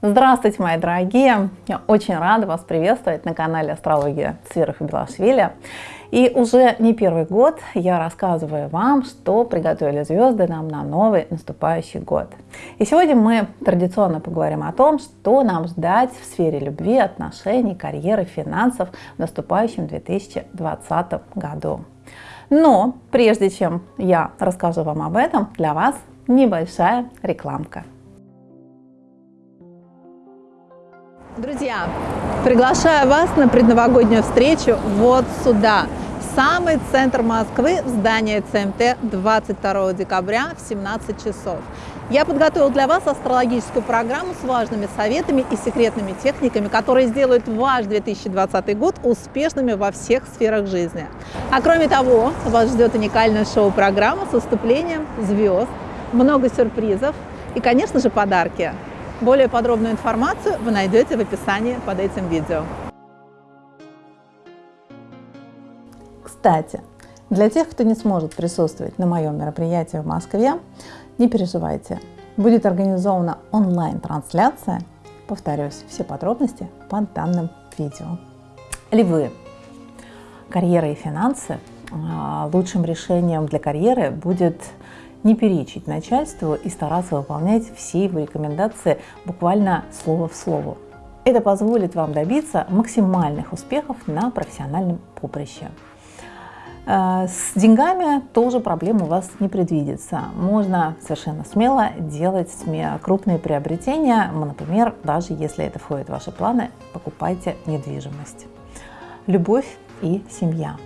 Здравствуйте, мои дорогие! Я очень рада вас приветствовать на канале Астрология и Белашвили. И уже не первый год я рассказываю вам, что приготовили звезды нам на новый наступающий год. И сегодня мы традиционно поговорим о том, что нам ждать в сфере любви, отношений, карьеры, финансов в наступающем 2020 году. Но прежде чем я расскажу вам об этом, для вас небольшая рекламка. Друзья, приглашаю вас на предновогоднюю встречу вот сюда, в самый центр Москвы, в здание ЦМТ 22 декабря в 17 часов. Я подготовил для вас астрологическую программу с важными советами и секретными техниками, которые сделают ваш 2020 год успешными во всех сферах жизни. А кроме того, вас ждет уникальная шоу-программа с выступлением звезд, много сюрпризов и, конечно же, подарки. Более подробную информацию вы найдете в описании под этим видео. Кстати, для тех, кто не сможет присутствовать на моем мероприятии в Москве, не переживайте. Будет организована онлайн-трансляция. Повторюсь, все подробности под данным видео. Львы. Карьера и финансы. А, лучшим решением для карьеры будет не перечить начальству и стараться выполнять все его рекомендации буквально слово в слово. Это позволит вам добиться максимальных успехов на профессиональном поприще. Э, с деньгами тоже проблем у вас не предвидится. Можно совершенно смело делать крупные приобретения. Например, даже если это входит в ваши планы, покупайте недвижимость. Любовь и семья.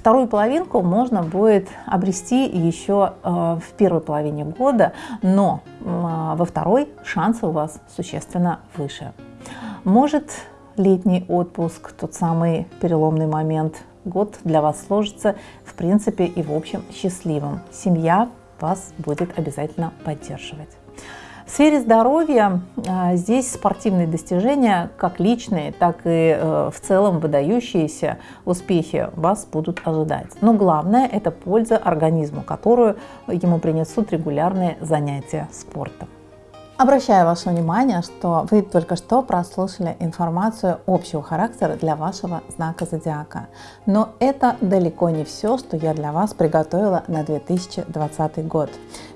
Вторую половинку можно будет обрести еще э, в первой половине года, но э, во второй шансы у вас существенно выше. Может летний отпуск, тот самый переломный момент, год для вас сложится в принципе и в общем счастливым. Семья вас будет обязательно поддерживать. В сфере здоровья а, здесь спортивные достижения, как личные, так и э, в целом выдающиеся успехи вас будут ожидать. Но главное – это польза организму, которую ему принесут регулярные занятия спортом. Обращаю ваше внимание, что вы только что прослушали информацию общего характера для вашего знака зодиака. Но это далеко не все, что я для вас приготовила на 2020 год.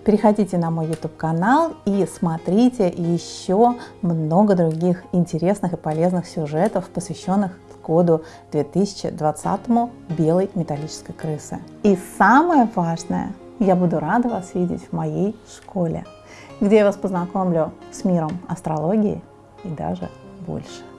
Переходите на мой YouTube канал и смотрите еще много других интересных и полезных сюжетов, посвященных году 2020 белой металлической крысы. И самое важное, я буду рада вас видеть в моей школе где я вас познакомлю с миром астрологии и даже больше.